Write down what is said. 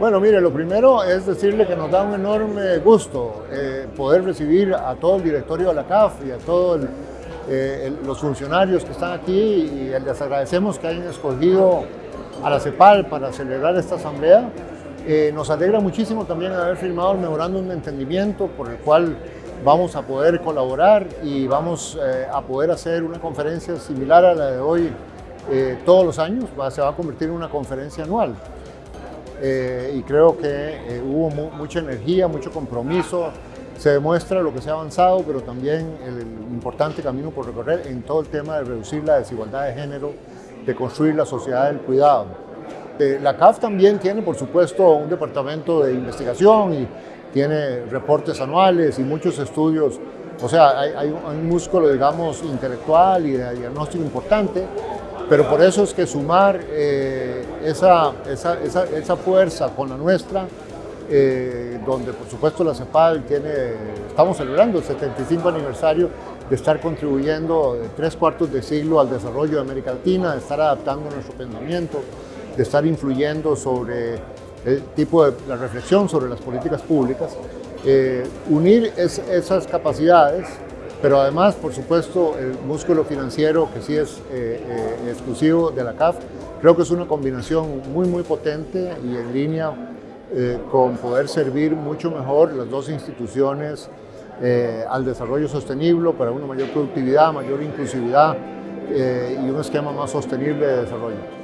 Bueno, mire, lo primero es decirle que nos da un enorme gusto eh, poder recibir a todo el directorio de la CAF y a todos eh, los funcionarios que están aquí y les agradecemos que hayan escogido a la CEPAL para celebrar esta asamblea. Eh, nos alegra muchísimo también haber firmado el memorándum de entendimiento por el cual vamos a poder colaborar y vamos a poder hacer una conferencia similar a la de hoy todos los años, se va a convertir en una conferencia anual. Eh, y creo que eh, hubo mucha energía, mucho compromiso, se demuestra lo que se ha avanzado, pero también el, importante camino por recorrer en todo el tema de reducir la desigualdad de género, de construir la sociedad del cuidado. Eh, la CAF también tiene, por supuesto, un departamento de investigación y tiene reportes anuales y muchos estudios, o sea, hay, hay un músculo, digamos, intelectual y de diagnóstico importante, pero por eso es que sumar eh, esa, esa, esa, fuerza con la nuestra, eh, donde por supuesto la CEPAL tiene, estamos celebrando el 75 aniversario de estar contribuyendo tres cuartos de siglo al desarrollo de América Latina, de estar adaptando nuestro pensamiento, de estar influyendo sobre el tipo de la reflexión sobre las políticas públicas, eh, unir esas capacidades pero además, por supuesto, el músculo financiero, que sí es eh, eh, exclusivo de la CAF, creo que es una combinación muy, muy potente y en línea eh, con poder servir mucho mejor las dos instituciones al desarrollo sostenible, para una mayor productividad, mayor inclusividad y un esquema más sostenible de desarrollo.